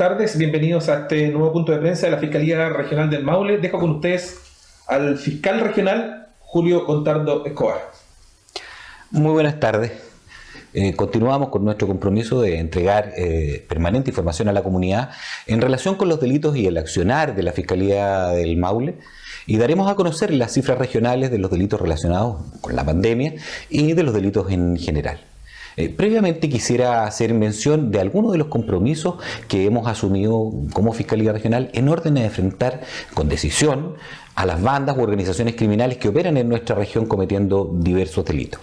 tardes, bienvenidos a este nuevo punto de prensa de la Fiscalía Regional del Maule. Dejo con ustedes al fiscal regional Julio Contardo Escobar. Muy buenas tardes. Eh, continuamos con nuestro compromiso de entregar eh, permanente información a la comunidad en relación con los delitos y el accionar de la Fiscalía del Maule y daremos a conocer las cifras regionales de los delitos relacionados con la pandemia y de los delitos en general. Eh, previamente quisiera hacer mención de algunos de los compromisos que hemos asumido como Fiscalía Regional en orden de enfrentar con decisión a las bandas u organizaciones criminales que operan en nuestra región cometiendo diversos delitos.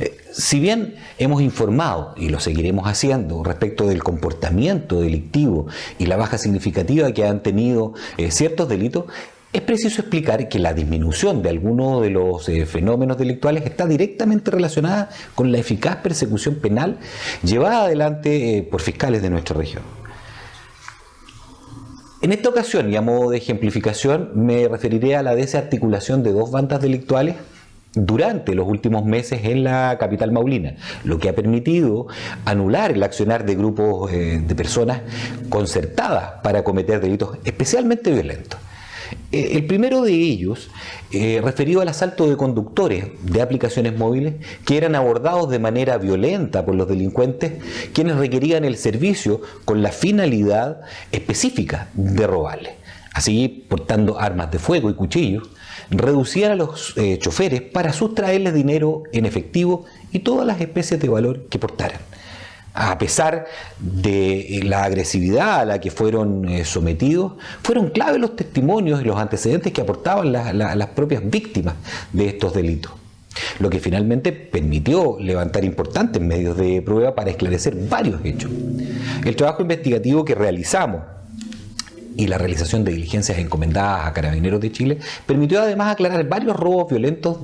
Eh, si bien hemos informado, y lo seguiremos haciendo, respecto del comportamiento delictivo y la baja significativa que han tenido eh, ciertos delitos, es preciso explicar que la disminución de algunos de los eh, fenómenos delictuales está directamente relacionada con la eficaz persecución penal llevada adelante eh, por fiscales de nuestra región. En esta ocasión, y a modo de ejemplificación, me referiré a la desarticulación de dos bandas delictuales durante los últimos meses en la capital maulina, lo que ha permitido anular el accionar de grupos eh, de personas concertadas para cometer delitos especialmente violentos. Eh, el primero de ellos, eh, referido al asalto de conductores de aplicaciones móviles que eran abordados de manera violenta por los delincuentes, quienes requerían el servicio con la finalidad específica de robarles. Así, portando armas de fuego y cuchillos, reducían a los eh, choferes para sustraerles dinero en efectivo y todas las especies de valor que portaran a pesar de la agresividad a la que fueron eh, sometidos, fueron clave los testimonios y los antecedentes que aportaban las propias víctimas de estos delitos lo que finalmente permitió levantar importantes medios de prueba para esclarecer varios hechos. El trabajo investigativo que realizamos y la realización de diligencias encomendadas a Carabineros de Chile permitió además aclarar varios robos violentos,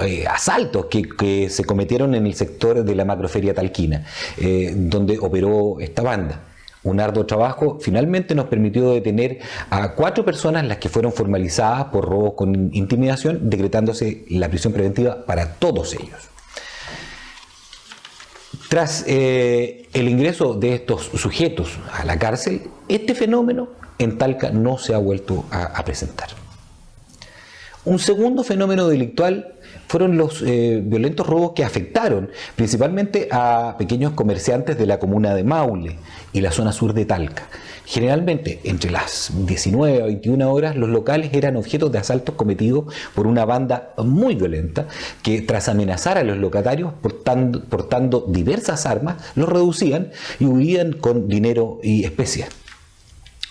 eh, asaltos que, se cometieron en el sector de la macroferia talquina, eh, donde operó esta banda. Un arduo trabajo finalmente nos permitió detener a cuatro personas las que fueron formalizadas por robos con intimidación, decretándose la prisión preventiva para todos ellos. Tras eh, el ingreso de estos sujetos a la cárcel, este fenómeno en Talca no se ha vuelto a, presentar. Un segundo fenómeno delictual fueron los eh, violentos robos que afectaron principalmente a pequeños comerciantes de la comuna de Maule y la zona sur de Talca. Generalmente, entre las 19 a 21 horas, los locales eran objetos de asaltos cometidos por una banda muy violenta que tras amenazar a los locatarios portando, portando diversas armas, los reducían y huían con dinero y especias.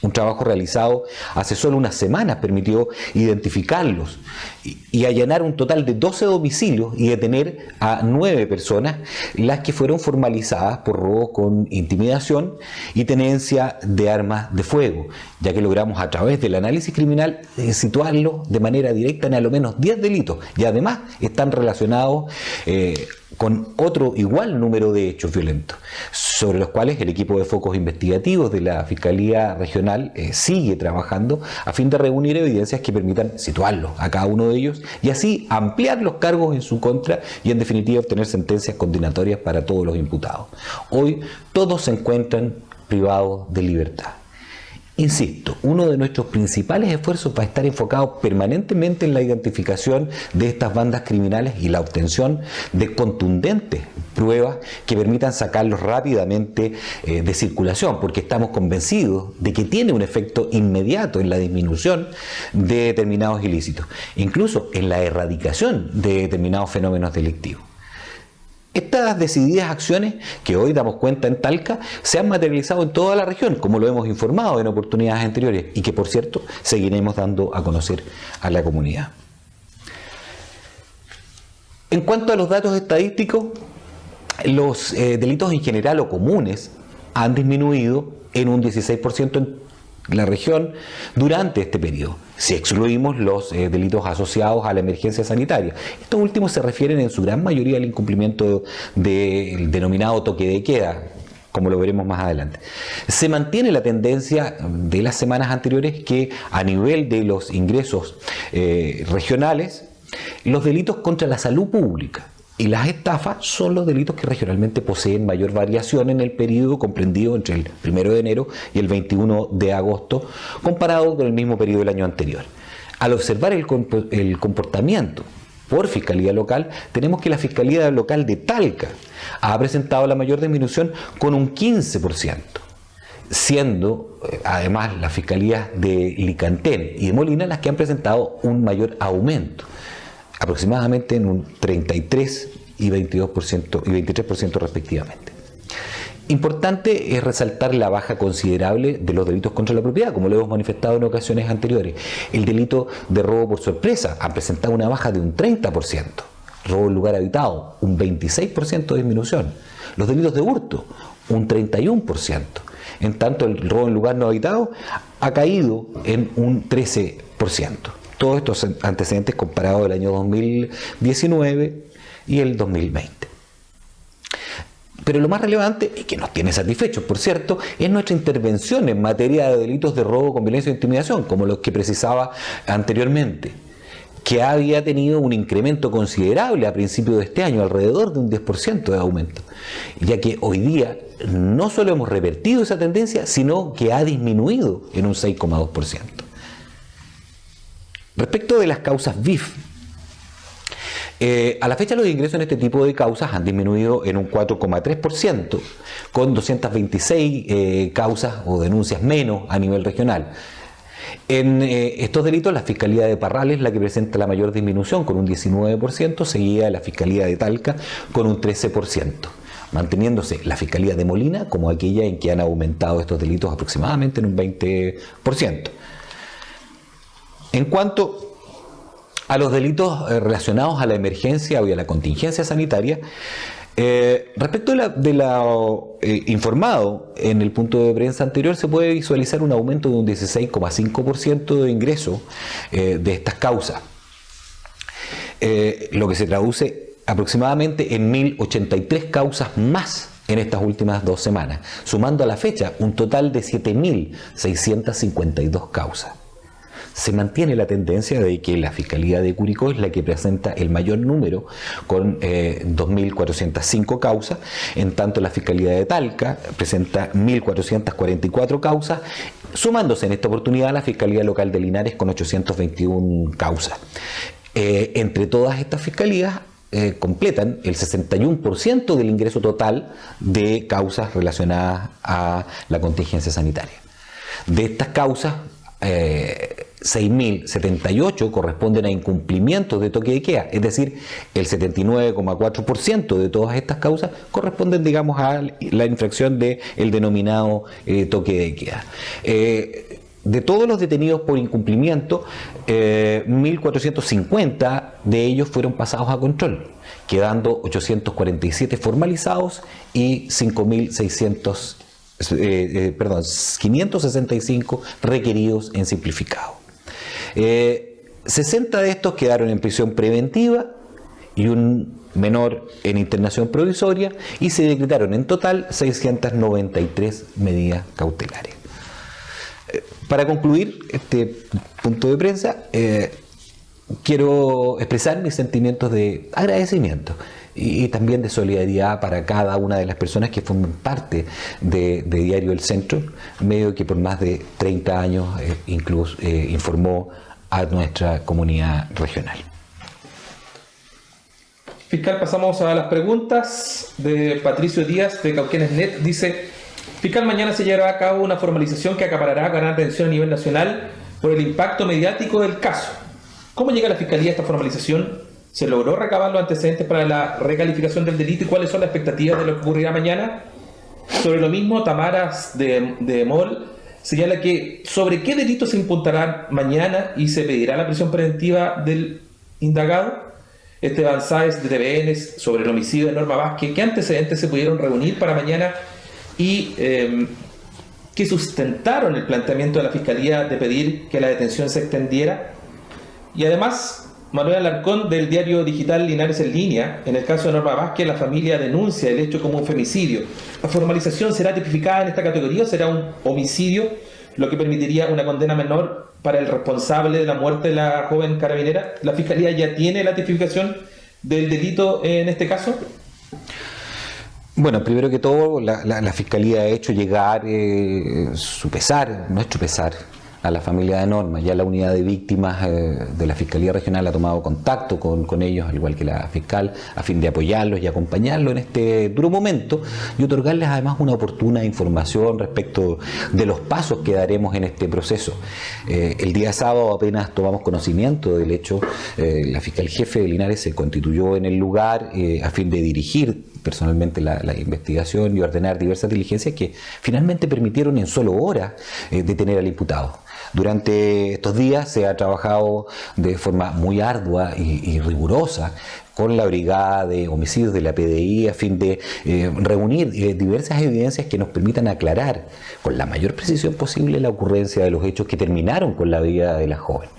Un trabajo realizado hace solo unas semanas permitió identificarlos y, allanar un total de 12 domicilios y detener a 9 personas, las que fueron formalizadas por robo con intimidación y tenencia de armas de fuego, ya que logramos a través del análisis criminal eh, situarlos de manera directa en al menos 10 delitos y además están relacionados eh, con otro igual número de hechos violentos, sobre los cuales el equipo de focos investigativos de la Fiscalía Regional eh, sigue trabajando a fin de reunir evidencias que permitan situarlos a cada uno de ellos y así ampliar los cargos en su contra y en definitiva obtener sentencias condenatorias para todos los imputados. Hoy todos se encuentran privados de libertad. Insisto, uno de nuestros principales esfuerzos va a estar enfocado permanentemente en la identificación de estas bandas criminales y la obtención de contundentes pruebas que permitan sacarlos rápidamente eh, de circulación, porque estamos convencidos de que tiene un efecto inmediato en la disminución de determinados ilícitos, incluso en la erradicación de determinados fenómenos delictivos. Estas decididas acciones que hoy damos cuenta en Talca se han materializado en toda la región, como lo hemos informado en oportunidades anteriores y que por cierto seguiremos dando a conocer a la comunidad. En cuanto a los datos estadísticos, los eh, delitos en general o comunes han disminuido en un 16% en la región durante este periodo, si excluimos los eh, delitos asociados a la emergencia sanitaria. Estos últimos se refieren en su gran mayoría al incumplimiento del denominado toque de queda, como lo veremos más adelante. Se mantiene la tendencia de las semanas anteriores que a nivel de los ingresos eh, regionales, los delitos contra la salud pública y las estafas son los delitos que regionalmente poseen mayor variación en el periodo comprendido entre el 1 de enero y el 21 de agosto, comparado con el mismo periodo del año anterior. Al observar el, comportamiento por Fiscalía Local, tenemos que la Fiscalía Local de Talca ha presentado la mayor disminución con un 15%, siendo eh, además las Fiscalías de Licantén y de Molina las que han presentado un mayor aumento aproximadamente en un 33 y 22% y 23% respectivamente. Importante es resaltar la baja considerable de los delitos contra la propiedad, como lo hemos manifestado en ocasiones anteriores. El delito de robo por sorpresa ha presentado una baja de un 30%, robo en lugar habitado, un 26% de disminución. Los delitos de hurto, un 31%. En tanto, el robo en lugar no habitado ha caído en un 13% todos estos antecedentes comparados del año 2019 y el 2020. Pero lo más relevante, y que nos tiene satisfechos, por cierto, es nuestra intervención en materia de delitos de robo con violencia e intimidación, como los que precisaba anteriormente, que había tenido un incremento considerable a principios de este año, alrededor de un 10% de aumento, ya que hoy día no solo hemos revertido esa tendencia, sino que ha disminuido en un 6,2%. Respecto de las causas BIF, eh, a la fecha los ingresos en este tipo de causas han disminuido en un 4,3%, con 226 eh, causas o denuncias menos a nivel regional. En eh, estos delitos, la Fiscalía de Parrales es la que presenta la mayor disminución, con un 19%, seguida de la Fiscalía de Talca, con un 13%, manteniéndose la Fiscalía de Molina como aquella en que han aumentado estos delitos aproximadamente en un 20%. En cuanto a los delitos eh, relacionados a la emergencia o a la contingencia sanitaria, eh, respecto de lo eh, informado en el punto de prensa anterior, se puede visualizar un aumento de un 16,5% de ingreso de estas causas, lo que se traduce aproximadamente en 1.083 causas más en estas últimas dos semanas, sumando a la fecha un total de 7.652 causas se mantiene la tendencia de que la Fiscalía de Curicó es la que presenta el mayor número con 2.405 eh, causas, en tanto la Fiscalía de Talca presenta 1.444 causas, sumándose en esta oportunidad la Fiscalía Local de Linares con 821 causas. Eh, entre todas estas fiscalías eh, completan el 61% del ingreso total de causas relacionadas a la contingencia sanitaria. De estas causas, 6.078 corresponden a incumplimientos de toque de queda, es decir, el 79,4% de todas estas causas corresponden, digamos, a la infracción del el denominado eh, toque de queda. Eh, de todos los detenidos por incumplimiento, 1.450 eh, de ellos fueron pasados a control, quedando 847 formalizados y 5.600 perdón, 565 requeridos en simplificado. 60 eh, de estos quedaron en prisión preventiva y un menor en internación provisoria y se decretaron en total 693 medidas cautelares. Eh, para concluir este punto de prensa, eh, quiero expresar mis sentimientos de agradecimiento y, también de solidaridad para cada una de las personas que forman parte de, Diario El Centro, medio que por más de 30 años eh, incluso eh, informó a nuestra comunidad regional. Fiscal, pasamos a las preguntas de Patricio Díaz de Cauquenes Net. Dice, Fiscal, mañana se llevará a cabo una formalización que acaparará ganar atención a nivel nacional por el impacto mediático del caso. ¿Cómo llega la Fiscalía esta formalización? ¿Se logró recabar los antecedentes para la recalificación del delito y cuáles son las expectativas de lo que ocurrirá mañana? Sobre lo mismo, Tamaras de, de Mol señala que sobre qué delito se imputará mañana y se pedirá la prisión preventiva del indagado. Esteban Sáez de TVN sobre el homicidio de Norma Vázquez, ¿qué antecedentes se pudieron reunir para mañana y eh, qué sustentaron el planteamiento de la Fiscalía de pedir que la detención se extendiera? Y además, Manuel Alarcón del diario digital Linares en línea. En el caso de Norma Vázquez, la familia denuncia el hecho como un femicidio. ¿La formalización será tipificada en esta categoría o será un homicidio, lo que permitiría una condena menor para el responsable de la muerte de la joven carabinera? ¿La Fiscalía ya tiene la tipificación del delito en este caso? Bueno, primero que todo, la, Fiscalía ha hecho llegar eh, su pesar, nuestro pesar, a la familia de Norma. Ya la unidad de víctimas eh, de la Fiscalía Regional ha tomado contacto con, ellos, al igual que la fiscal, a fin de apoyarlos y acompañarlos en este duro momento y otorgarles además una oportuna información respecto de los pasos que daremos en este proceso. Eh, el día sábado apenas tomamos conocimiento del hecho, eh, la fiscal jefe de Linares se constituyó en el lugar a fin de dirigir personalmente la, investigación y ordenar diversas diligencias que finalmente permitieron en solo horas detener al imputado. Durante estos días se ha trabajado de forma muy ardua y, rigurosa con la Brigada de Homicidios de la PDI a fin de eh, reunir eh, diversas evidencias que nos permitan aclarar con la mayor precisión posible la ocurrencia de los hechos que terminaron con la vida de la joven.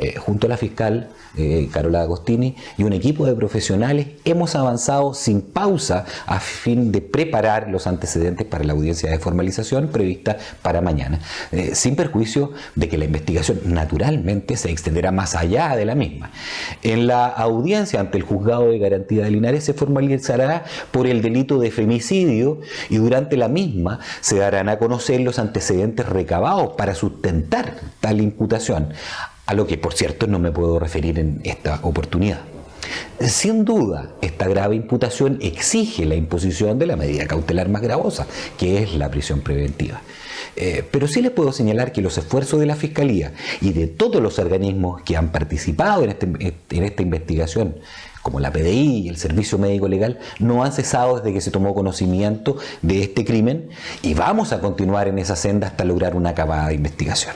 Eh, junto a la fiscal eh, Carola Agostini y un equipo de profesionales hemos avanzado sin pausa a fin de preparar los antecedentes para la audiencia de formalización prevista para mañana, eh, sin perjuicio de que la investigación naturalmente se extenderá más allá de la misma. En la audiencia ante el juzgado de garantía de Linares se formalizará por el delito de femicidio y durante la misma se darán a conocer los antecedentes recabados para sustentar tal imputación a lo que por cierto no me puedo referir en esta oportunidad. Sin duda, esta grave imputación exige la imposición de la medida cautelar más gravosa, que es la prisión preventiva. Eh, pero sí les puedo señalar que los esfuerzos de la Fiscalía y de todos los organismos que han participado en, este, en esta investigación, como la PDI y el Servicio Médico Legal, no han cesado desde que se tomó conocimiento de este crimen y vamos a continuar en esa senda hasta lograr una acabada investigación.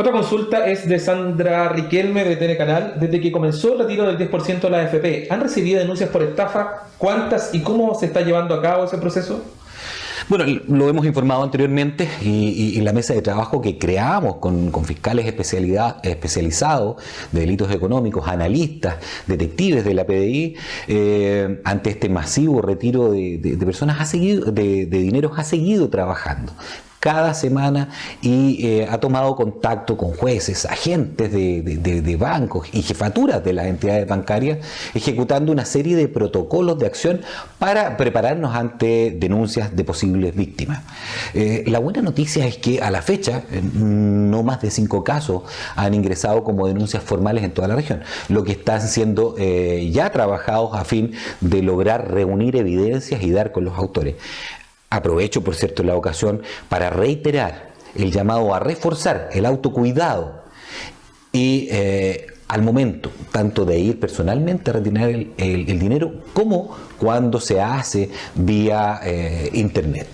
Otra consulta es de Sandra Riquelme de TN Canal. Desde que comenzó el retiro del 10% de la AFP, ¿han recibido denuncias por estafa? ¿Cuántas y cómo se está llevando a cabo ese proceso? Bueno, lo hemos informado anteriormente y, la mesa de trabajo que creamos con, fiscales especializados de delitos económicos, analistas, detectives de la PDI, eh, ante este masivo retiro de, personas ha seguido, de, de dinero ha seguido trabajando cada semana y eh, ha tomado contacto con jueces, agentes de, bancos y jefaturas de las entidades bancarias, ejecutando una serie de protocolos de acción para prepararnos ante denuncias de posibles víctimas. Eh, la buena noticia es que a la fecha eh, no más de cinco casos han ingresado como denuncias formales en toda la región, lo que están siendo ya trabajados a fin de lograr reunir evidencias y dar con los autores. Aprovecho, por cierto, la ocasión para reiterar el llamado a reforzar el autocuidado y eh, al momento tanto de ir personalmente a retirar el, dinero como cuando se hace vía eh, internet.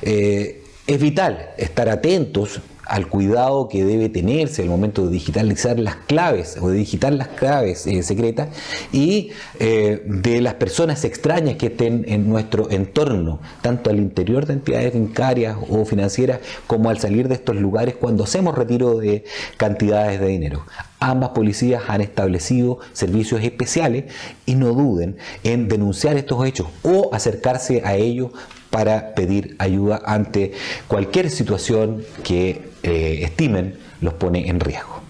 Eh, es vital estar atentos al cuidado que debe tenerse al momento de digitalizar las claves o de digitar las claves eh, secretas y eh, de las personas extrañas que estén en nuestro entorno, tanto al interior de entidades bancarias o financieras como al salir de estos lugares cuando hacemos retiro de cantidades de dinero. Ambas policías han establecido servicios especiales y no duden en denunciar estos hechos o acercarse a ellos para pedir ayuda ante cualquier situación que eh, estimen los pone en riesgo.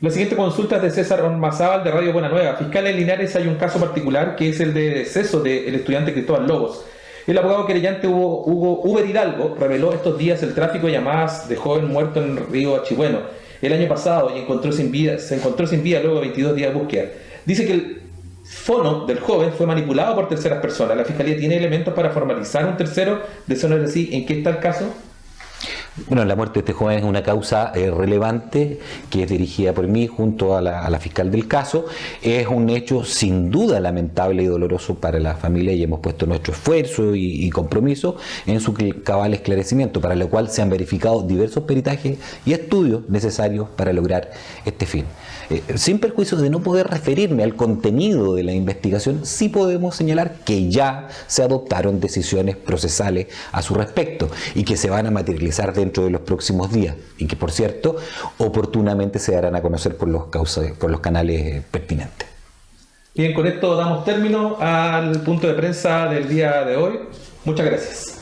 La siguiente consulta es de César Ormazábal de Radio Buena Nueva. Fiscal en Linares hay un caso particular que es el de deceso del estudiante Cristóbal Lobos. El abogado querellante Hugo, Hugo Uber Hidalgo reveló estos días el tráfico de llamadas de joven muerto en río Achibueno el año pasado y sin se encontró sin vida luego de 22 días de búsqueda. Dice que el fono del joven fue manipulado por terceras personas. La Fiscalía tiene elementos para formalizar un tercero. De es así. ¿En qué está el caso? Bueno, la muerte de este joven es una causa eh, relevante que es dirigida por mí junto a la, fiscal del caso. Es un hecho sin duda lamentable y doloroso para la familia y hemos puesto nuestro esfuerzo y, compromiso en su cabal esclarecimiento, para lo cual se han verificado diversos peritajes y estudios necesarios para lograr este fin. Eh, sin perjuicio de no poder referirme al contenido de la investigación, sí podemos señalar que ya se adoptaron decisiones procesales a su respecto y que se van a materializar dentro de los próximos días y que, por cierto, oportunamente se darán a conocer por los, por los canales eh, pertinentes. Bien, con esto damos término al punto de prensa del día de hoy. Muchas gracias.